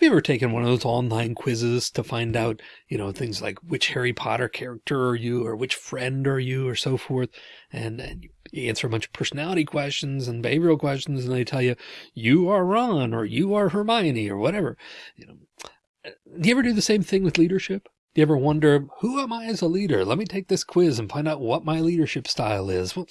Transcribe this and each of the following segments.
Have you ever taken one of those online quizzes to find out, you know, things like which Harry Potter character are you or which friend are you or so forth? And, and you answer a bunch of personality questions and behavioral questions and they tell you, you are Ron or you are Hermione or whatever. You know, do you ever do the same thing with leadership? Do you ever wonder, who am I as a leader? Let me take this quiz and find out what my leadership style is. Well,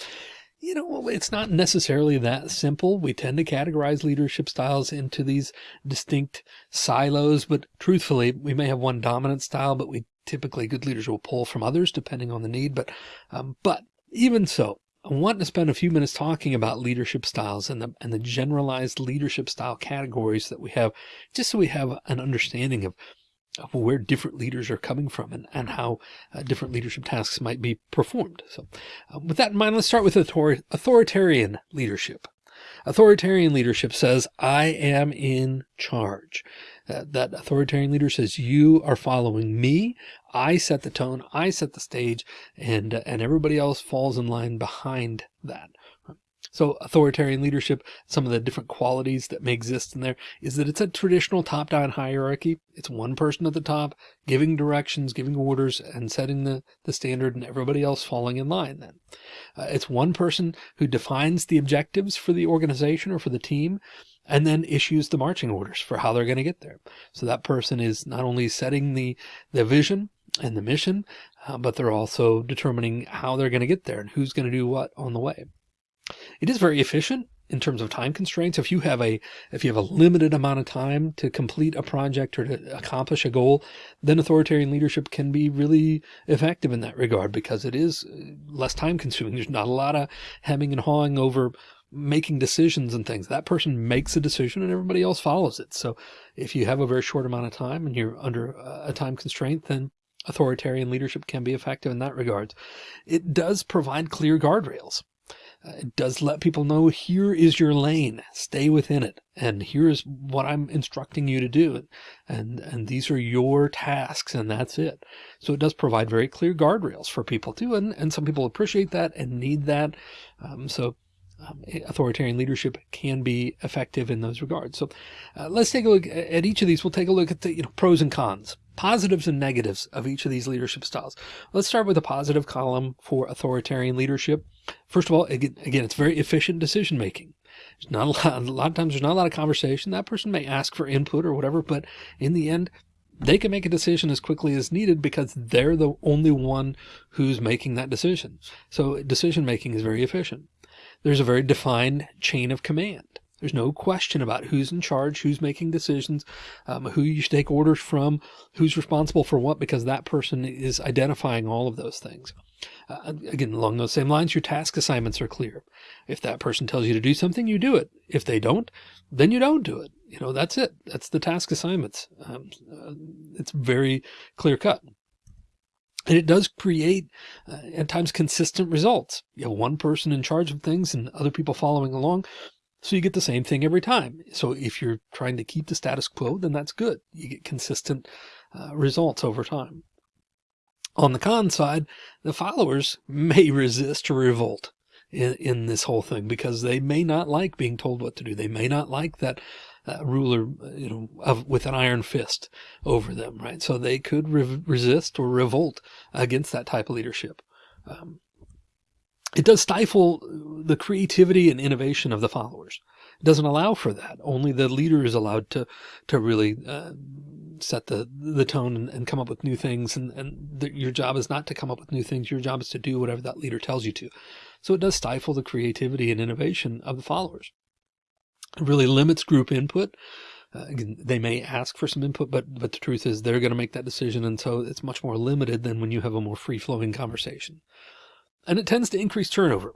you know, it's not necessarily that simple. We tend to categorize leadership styles into these distinct silos, but truthfully, we may have one dominant style, but we typically good leaders will pull from others depending on the need. But, um, but even so, I want to spend a few minutes talking about leadership styles and the, and the generalized leadership style categories that we have, just so we have an understanding of of where different leaders are coming from and, and how uh, different leadership tasks might be performed. So uh, with that in mind, let's start with author authoritarian leadership. Authoritarian leadership says, I am in charge. Uh, that authoritarian leader says, you are following me. I set the tone. I set the stage and, uh, and everybody else falls in line behind that. So authoritarian leadership, some of the different qualities that may exist in there is that it's a traditional top down hierarchy. It's one person at the top giving directions, giving orders and setting the, the standard and everybody else falling in line then. Uh, it's one person who defines the objectives for the organization or for the team and then issues the marching orders for how they're going to get there. So that person is not only setting the, the vision and the mission, uh, but they're also determining how they're going to get there and who's going to do what on the way. It is very efficient in terms of time constraints. If you have a, if you have a limited amount of time to complete a project or to accomplish a goal, then authoritarian leadership can be really effective in that regard because it is uh, less time consuming. There's not a lot of hemming and hawing over making decisions and things. That person makes a decision and everybody else follows it. So if you have a very short amount of time and you're under a time constraint, then authoritarian leadership can be effective in that regard. It does provide clear guardrails. Uh, it does let people know here is your lane, stay within it. And here's what I'm instructing you to do. And, and these are your tasks and that's it. So it does provide very clear guardrails for people too. And, and some people appreciate that and need that. Um, so um, authoritarian leadership can be effective in those regards. So uh, let's take a look at each of these. We'll take a look at the you know, pros and cons positives and negatives of each of these leadership styles. Let's start with the positive column for authoritarian leadership. First of all, again, again it's very efficient decision making. There's not a lot, a lot of times there's not a lot of conversation. That person may ask for input or whatever, but in the end, they can make a decision as quickly as needed because they're the only one who's making that decision. So decision making is very efficient. There's a very defined chain of command. There's no question about who's in charge, who's making decisions, um, who you should take orders from, who's responsible for what, because that person is identifying all of those things. Uh, again, along those same lines, your task assignments are clear. If that person tells you to do something, you do it. If they don't, then you don't do it. You know, that's it. That's the task assignments. Um, uh, it's very clear cut. And it does create uh, at times consistent results. You have one person in charge of things and other people following along. So you get the same thing every time. So if you're trying to keep the status quo, then that's good. You get consistent uh, results over time. On the con side, the followers may resist or revolt in, in this whole thing because they may not like being told what to do. They may not like that uh, ruler, you know, of, with an iron fist over them, right? So they could re resist or revolt against that type of leadership. Um, it does stifle the creativity and innovation of the followers. It doesn't allow for that. Only the leader is allowed to, to really uh, set the, the tone and, and, come up with new things. And, and the, your job is not to come up with new things. Your job is to do whatever that leader tells you to. So it does stifle the creativity and innovation of the followers. It really limits group input. Uh, they may ask for some input, but, but the truth is they're going to make that decision. And so it's much more limited than when you have a more free flowing conversation and it tends to increase turnover.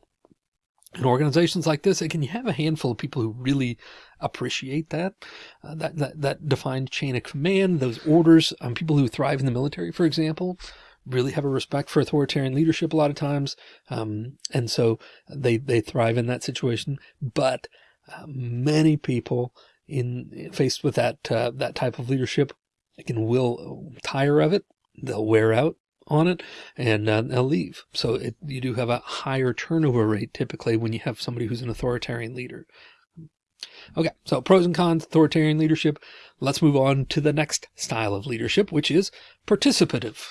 In organizations like this, can you have a handful of people who really appreciate that, uh, that, that, that defined chain of command, those orders, um, people who thrive in the military, for example, really have a respect for authoritarian leadership a lot of times. Um, and so they, they thrive in that situation, but uh, many people in faced with that, uh, that type of leadership, again, will tire of it. They'll wear out on it and uh, they'll leave. So it, you do have a higher turnover rate typically when you have somebody who's an authoritarian leader. Okay, so pros and cons, authoritarian leadership. Let's move on to the next style of leadership, which is participative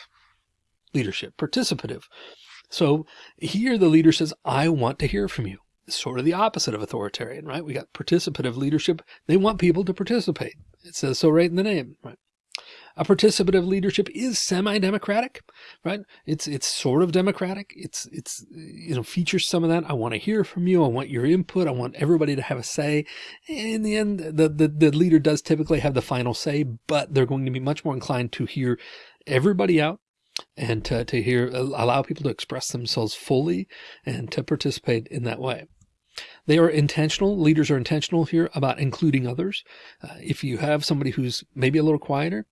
leadership, participative. So here the leader says, I want to hear from you. It's sort of the opposite of authoritarian, right? We got participative leadership. They want people to participate. It says so right in the name, right? A participative leadership is semi-democratic, right? It's, it's sort of democratic. It's, it's, you know, features some of that. I want to hear from you. I want your input. I want everybody to have a say. In the end, the, the, the leader does typically have the final say, but they're going to be much more inclined to hear everybody out and to, to hear, allow people to express themselves fully and to participate in that way. They are intentional. Leaders are intentional here about including others. Uh, if you have somebody who's maybe a little quieter,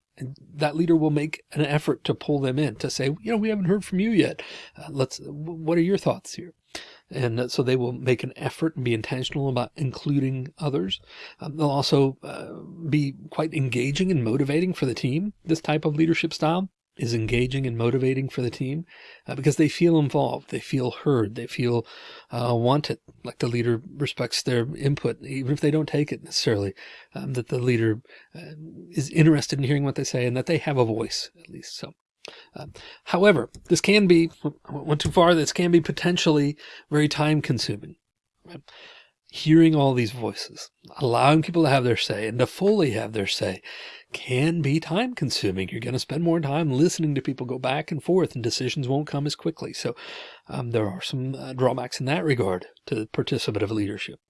that leader will make an effort to pull them in to say, you know, we haven't heard from you yet. Uh, let's, what are your thoughts here? And uh, so they will make an effort and be intentional about including others. Um, they'll also uh, be quite engaging and motivating for the team, this type of leadership style is engaging and motivating for the team uh, because they feel involved. They feel heard. They feel uh, wanted, like the leader respects their input, even if they don't take it necessarily, um, that the leader uh, is interested in hearing what they say and that they have a voice at least. So. Uh, however, this can be, went too far, this can be potentially very time consuming. Right? Hearing all these voices, allowing people to have their say and to fully have their say can be time consuming. You're going to spend more time listening to people go back and forth and decisions won't come as quickly. So um, there are some uh, drawbacks in that regard to participative leadership.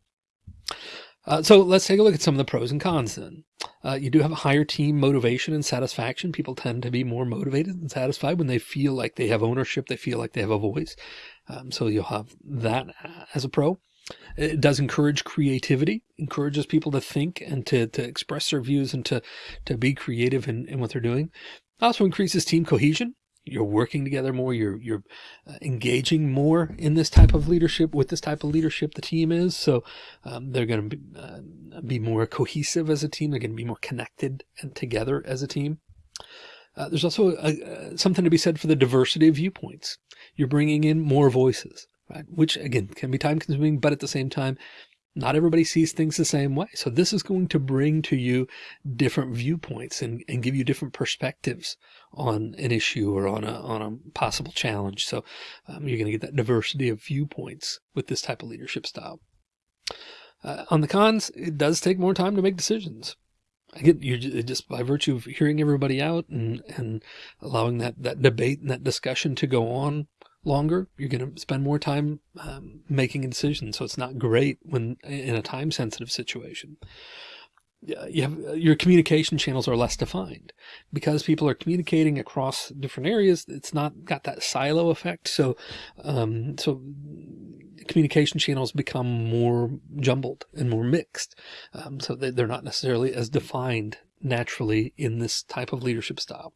Uh, so let's take a look at some of the pros and cons then. Uh, you do have a higher team motivation and satisfaction. People tend to be more motivated and satisfied when they feel like they have ownership. They feel like they have a voice. Um, so you'll have that uh, as a pro. It does encourage creativity, encourages people to think and to, to express their views and to, to be creative in, in what they're doing. Also increases team cohesion. You're working together more. You're, you're uh, engaging more in this type of leadership with this type of leadership the team is. So um, they're going to be, uh, be more cohesive as a team. They're going to be more connected and together as a team. Uh, there's also a, something to be said for the diversity of viewpoints. You're bringing in more voices right? Which again can be time consuming, but at the same time, not everybody sees things the same way. So this is going to bring to you different viewpoints and, and give you different perspectives on an issue or on a, on a possible challenge. So um, you're going to get that diversity of viewpoints with this type of leadership style. Uh, on the cons, it does take more time to make decisions. I get you're just by virtue of hearing everybody out and, and allowing that, that debate and that discussion to go on longer, you're going to spend more time um, making a decision. So it's not great when in a time sensitive situation. You have your communication channels are less defined because people are communicating across different areas. It's not got that silo effect. So, um, so communication channels become more jumbled and more mixed. Um, so they're not necessarily as defined naturally in this type of leadership style.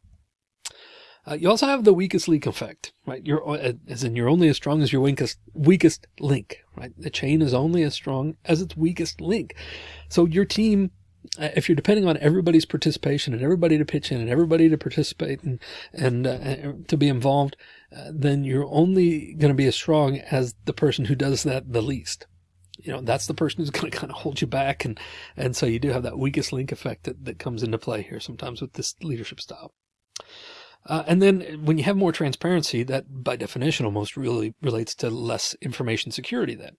Uh, you also have the weakest link effect, right? You're uh, as in you're only as strong as your weakest weakest link, right? The chain is only as strong as its weakest link. So your team, uh, if you're depending on everybody's participation and everybody to pitch in and everybody to participate and and uh, to be involved, uh, then you're only going to be as strong as the person who does that the least you know, that's the person who's going to kind of hold you back. And, and so you do have that weakest link effect that, that comes into play here sometimes with this leadership style. Uh, and then when you have more transparency, that by definition almost really relates to less information security then.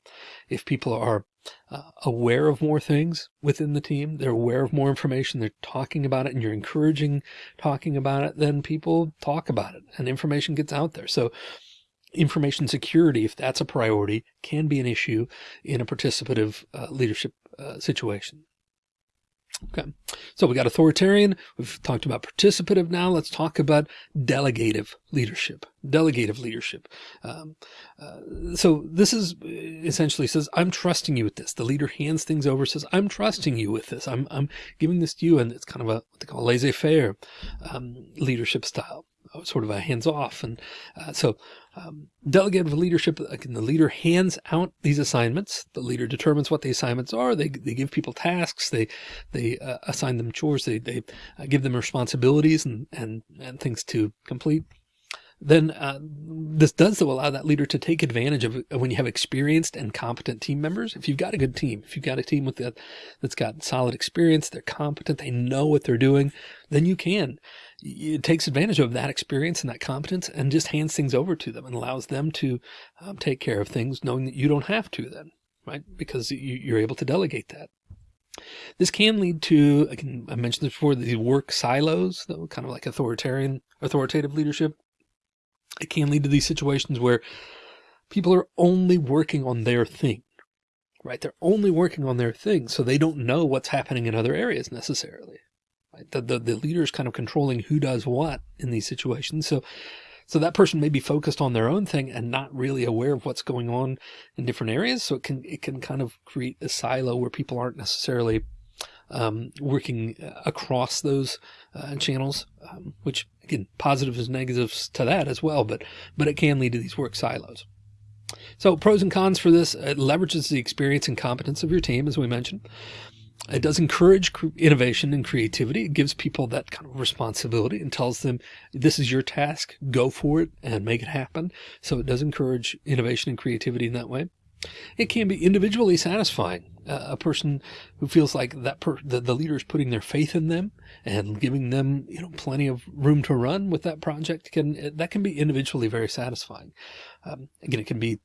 If people are uh, aware of more things within the team, they're aware of more information, they're talking about it and you're encouraging talking about it, then people talk about it and information gets out there. So information security, if that's a priority, can be an issue in a participative uh, leadership uh, situation. Okay, so we got authoritarian. We've talked about participative. Now let's talk about delegative leadership. Delegative leadership. Um, uh, so this is essentially says, I'm trusting you with this. The leader hands things over, says, I'm trusting you with this. I'm, I'm giving this to you. And it's kind of a, what they call laissez-faire um, leadership style sort of a hands off. And uh, so um, delegative leadership, again, the leader hands out these assignments. The leader determines what the assignments are. They, they give people tasks. They, they uh, assign them chores. They, they uh, give them responsibilities and, and, and things to complete. Then uh, this does so allow that leader to take advantage of when you have experienced and competent team members. If you've got a good team, if you've got a team with that that's got solid experience, they're competent, they know what they're doing, then you can. It takes advantage of that experience and that competence and just hands things over to them and allows them to um, take care of things knowing that you don't have to then, right? Because you, are able to delegate that. This can lead to, I mentioned this before, the work silos, though, kind of like authoritarian, authoritative leadership. It can lead to these situations where people are only working on their thing, right? They're only working on their thing. So they don't know what's happening in other areas necessarily. Right? The, the, the leader is kind of controlling who does what in these situations. So, so that person may be focused on their own thing and not really aware of what's going on in different areas. So it can, it can kind of create a silo where people aren't necessarily um, working across those uh, channels, um, which again, positives and negatives to that as well, but, but it can lead to these work silos. So pros and cons for this, it leverages the experience and competence of your team, as we mentioned. It does encourage innovation and creativity. It gives people that kind of responsibility and tells them this is your task, go for it and make it happen. So it does encourage innovation and creativity in that way. It can be individually satisfying. Uh, a person who feels like that per the, the leader is putting their faith in them and giving them, you know, plenty of room to run with that project can, that can be individually very satisfying. Um, again, it can be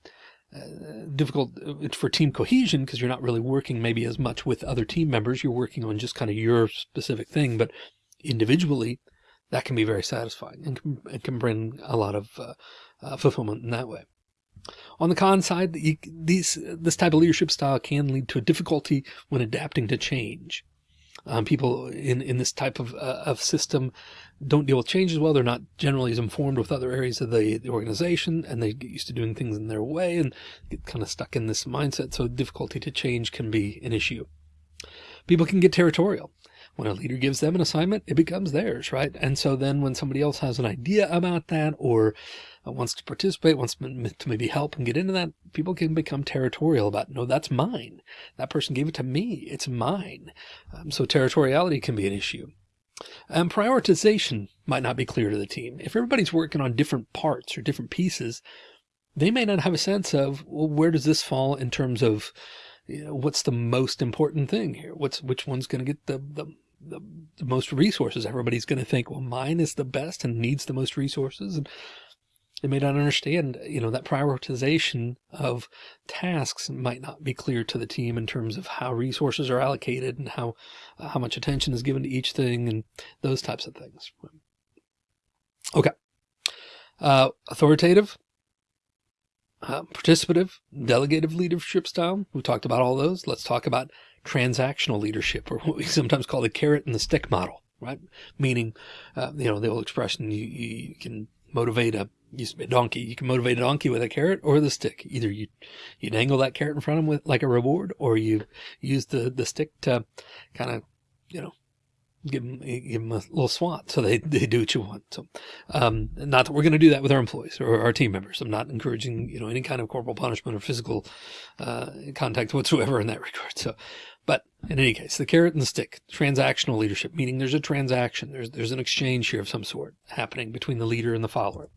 uh, difficult uh, for team cohesion because you're not really working maybe as much with other team members. You're working on just kind of your specific thing, but individually that can be very satisfying and can, it can bring a lot of uh, uh, fulfillment in that way. On the con side, these, this type of leadership style can lead to a difficulty when adapting to change. Um, people in, in this type of, uh, of system don't deal with change as well. They're not generally as informed with other areas of the, the organization and they get used to doing things in their way and get kind of stuck in this mindset. So difficulty to change can be an issue. People can get territorial. When a leader gives them an assignment, it becomes theirs, right? And so then when somebody else has an idea about that or uh, wants to participate, wants to maybe help and get into that, people can become territorial about, no, that's mine. That person gave it to me. It's mine. Um, so territoriality can be an issue. And prioritization might not be clear to the team. If everybody's working on different parts or different pieces, they may not have a sense of, well, where does this fall in terms of you know, what's the most important thing here? What's, which one's going to get the, the, the, the most resources? Everybody's going to think, well, mine is the best and needs the most resources. And they may not understand, you know, that prioritization of tasks might not be clear to the team in terms of how resources are allocated and how, uh, how much attention is given to each thing and those types of things. Okay. Uh, authoritative, uh, participative, delegative leadership style. We talked about all those. Let's talk about transactional leadership or what we sometimes call the carrot and the stick model, right? Meaning, uh, you know, the old expression, you, you can motivate a a donkey. You can motivate a donkey with a carrot or the stick. Either you, you dangle that carrot in front of them with like a reward, or you use the, the stick to kind of, you know, give them, give them a little swat so they, they do what you want. So, um, not that we're going to do that with our employees or our team members. I'm not encouraging, you know, any kind of corporal punishment or physical, uh, contact whatsoever in that regard. So, but in any case, the carrot and the stick, transactional leadership, meaning there's a transaction, there's, there's an exchange here of some sort happening between the leader and the follower.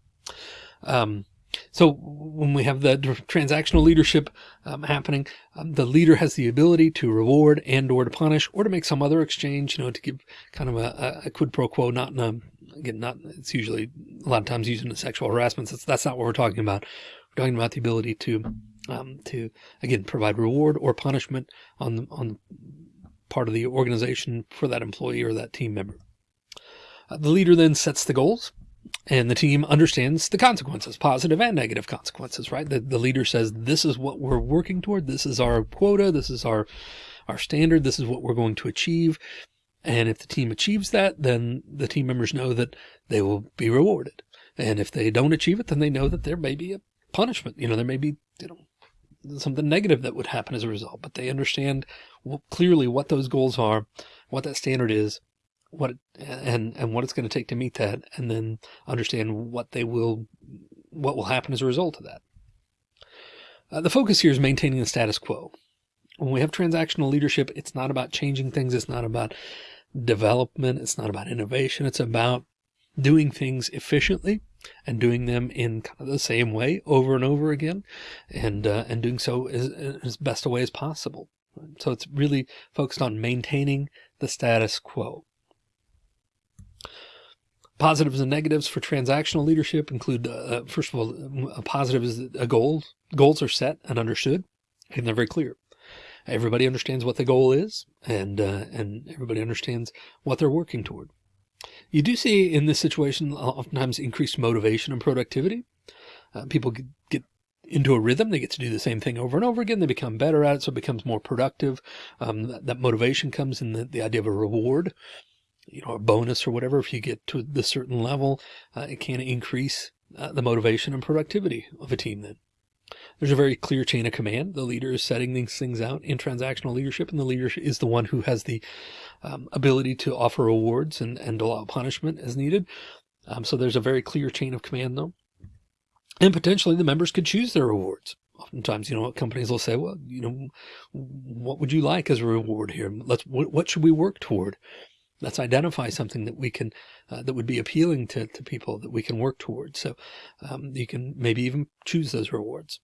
Um, so when we have the transactional leadership um, happening, um, the leader has the ability to reward and or to punish or to make some other exchange, you know, to give kind of a, a quid pro quo, not in a, again, not, it's usually a lot of times used in a sexual harassment. That's, that's not what we're talking about. We're talking about the ability to, um, to again, provide reward or punishment on the, on part of the organization for that employee or that team member. Uh, the leader then sets the goals and the team understands the consequences, positive and negative consequences, right? The, the leader says, this is what we're working toward. This is our quota. This is our, our standard. This is what we're going to achieve. And if the team achieves that, then the team members know that they will be rewarded. And if they don't achieve it, then they know that there may be a punishment. You know, there may be, you know, something negative that would happen as a result, but they understand clearly what those goals are, what that standard is, what and and what it's going to take to meet that and then understand what they will what will happen as a result of that uh, the focus here is maintaining the status quo when we have transactional leadership it's not about changing things it's not about development it's not about innovation it's about doing things efficiently and doing them in kind of the same way over and over again and, uh, and doing so as, as best a way as possible. So it's really focused on maintaining the status quo. Positives and negatives for transactional leadership include, uh, first of all, a positive is a goal. Goals are set and understood and they're very clear. Everybody understands what the goal is and, uh, and everybody understands what they're working toward. You do see in this situation, oftentimes increased motivation and productivity. Uh, people get into a rhythm. They get to do the same thing over and over again. They become better at it. So it becomes more productive. Um, that, that, motivation comes in the, the idea of a reward, you know, a bonus or whatever. If you get to the certain level, uh, it can increase uh, the motivation and productivity of a team then. There's a very clear chain of command. The leader is setting these things out in transactional leadership and the leader is the one who has the um, ability to offer rewards and, and allow punishment as needed. Um, so there's a very clear chain of command though. And potentially the members could choose their rewards. Oftentimes, you know, companies will say, well, you know, what would you like as a reward here? Let's, what, what should we work toward? Let's identify something that we can, uh, that would be appealing to, to people that we can work towards. So um, you can maybe even choose those rewards.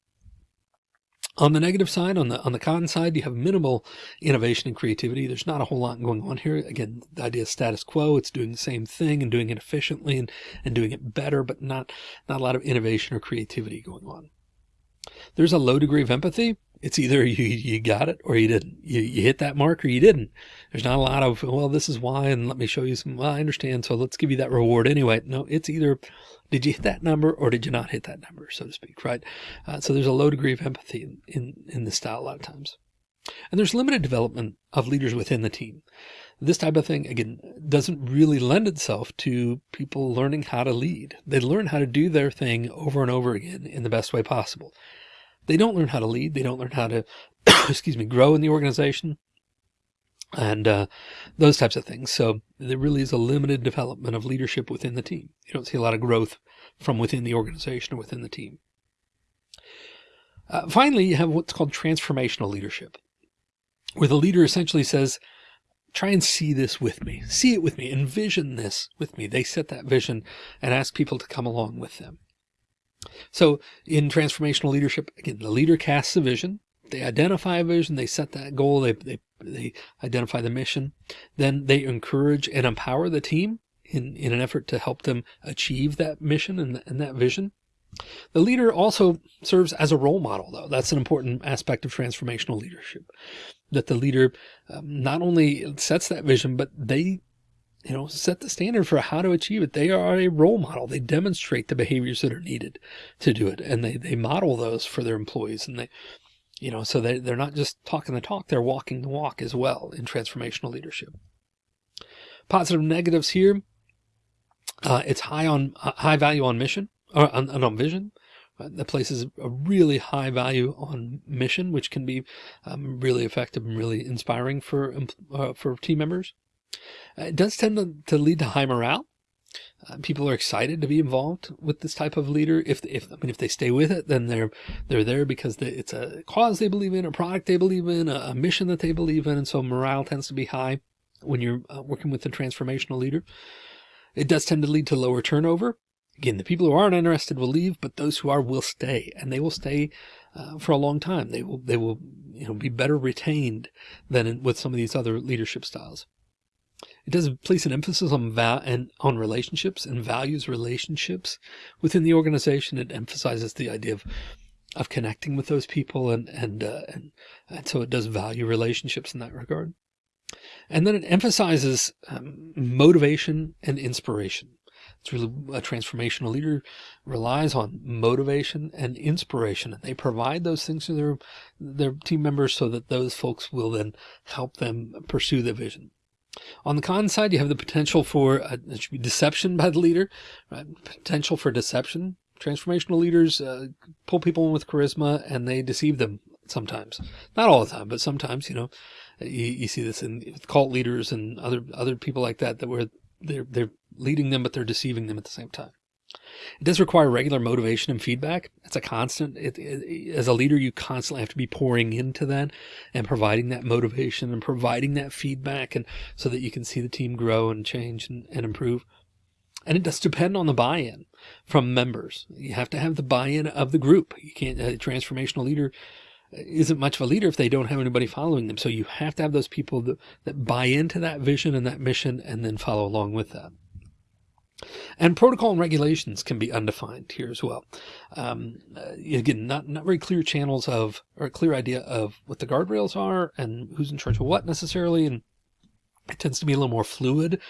On the negative side, on the on the con side, you have minimal innovation and creativity. There's not a whole lot going on here. Again, the idea of status quo, it's doing the same thing and doing it efficiently and, and doing it better, but not, not a lot of innovation or creativity going on. There's a low degree of empathy it's either you, you got it or you didn't. You, you hit that mark or you didn't. There's not a lot of, well, this is why, and let me show you some, well, I understand. So let's give you that reward anyway. No, it's either, did you hit that number or did you not hit that number, so to speak, right? Uh, so there's a low degree of empathy in, in, in this style a lot of times. And there's limited development of leaders within the team. This type of thing, again, doesn't really lend itself to people learning how to lead. They learn how to do their thing over and over again in the best way possible. They don't learn how to lead. They don't learn how to, excuse me, grow in the organization and uh, those types of things. So there really is a limited development of leadership within the team. You don't see a lot of growth from within the organization or within the team. Uh, finally, you have what's called transformational leadership, where the leader essentially says, try and see this with me, see it with me, envision this with me. They set that vision and ask people to come along with them. So in transformational leadership, again, the leader casts a vision. They identify a vision. They set that goal. They, they, they identify the mission. Then they encourage and empower the team in, in an effort to help them achieve that mission and, and that vision. The leader also serves as a role model, though. That's an important aspect of transformational leadership, that the leader um, not only sets that vision, but they you know, set the standard for how to achieve it. They are a role model. They demonstrate the behaviors that are needed to do it. And they, they model those for their employees. And they, you know, so they, they're not just talking the talk, they're walking the walk as well in transformational leadership. Positive negatives here. Uh, it's high on uh, high value on mission or on, on vision. Uh, that places a really high value on mission, which can be um, really effective and really inspiring for, uh, for team members. Uh, it does tend to, to lead to high morale. Uh, people are excited to be involved with this type of leader. If, if, I mean, if they stay with it, then they're, they're there because they, it's a cause they believe in, a product they believe in, a, a, mission that they believe in. And so morale tends to be high when you're uh, working with a transformational leader. It does tend to lead to lower turnover. Again, the people who aren't interested will leave, but those who are will stay and they will stay uh, for a long time. They will, they will, you know, be better retained than in, with some of these other leadership styles. It does place an emphasis on val and on relationships and values relationships within the organization. It emphasizes the idea of of connecting with those people and and uh, and, and so it does value relationships in that regard. And then it emphasizes um, motivation and inspiration. It's really a transformational leader relies on motivation and inspiration, and they provide those things to their their team members so that those folks will then help them pursue the vision. On the con side, you have the potential for uh, deception by the leader, right? potential for deception. Transformational leaders uh, pull people in with charisma and they deceive them sometimes. Not all the time, but sometimes, you know, you, you see this in cult leaders and other other people like that, that where they're, they're leading them, but they're deceiving them at the same time. It does require regular motivation and feedback. It's a constant. It, it, as a leader, you constantly have to be pouring into that and providing that motivation and providing that feedback and so that you can see the team grow and change and, and improve. And it does depend on the buy-in from members. You have to have the buy-in of the group. You can't, a transformational leader isn't much of a leader if they don't have anybody following them. So you have to have those people that, that buy into that vision and that mission and then follow along with that. And protocol and regulations can be undefined here as well. Um, uh, again, not, not very clear channels of, or a clear idea of what the guardrails are and who's in charge of what necessarily. And it tends to be a little more fluid,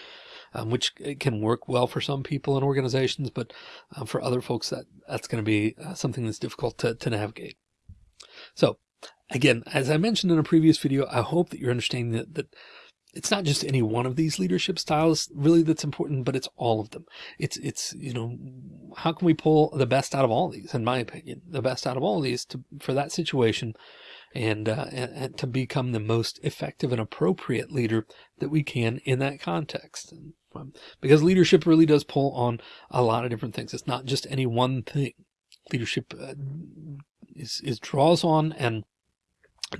um, which can work well for some people and organizations, but uh, for other folks that that's going to be uh, something that's difficult to, to navigate. So again, as I mentioned in a previous video, I hope that you're understanding that, that it's not just any one of these leadership styles really that's important, but it's all of them. It's, it's, you know, how can we pull the best out of all these, in my opinion, the best out of all these to, for that situation and, uh, and, to become the most effective and appropriate leader that we can in that context. Um, because leadership really does pull on a lot of different things. It's not just any one thing. Leadership uh, is, is draws on and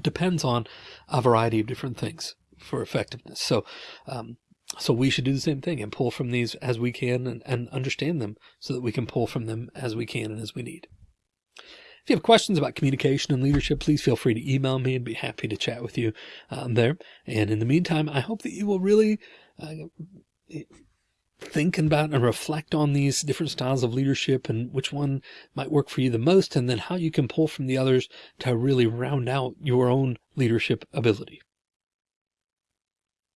depends on a variety of different things for effectiveness. So, um, so we should do the same thing and pull from these as we can and, and understand them so that we can pull from them as we can and as we need. If you have questions about communication and leadership, please feel free to email me and be happy to chat with you um, there. And in the meantime, I hope that you will really uh, think about and reflect on these different styles of leadership and which one might work for you the most, and then how you can pull from the others to really round out your own leadership ability.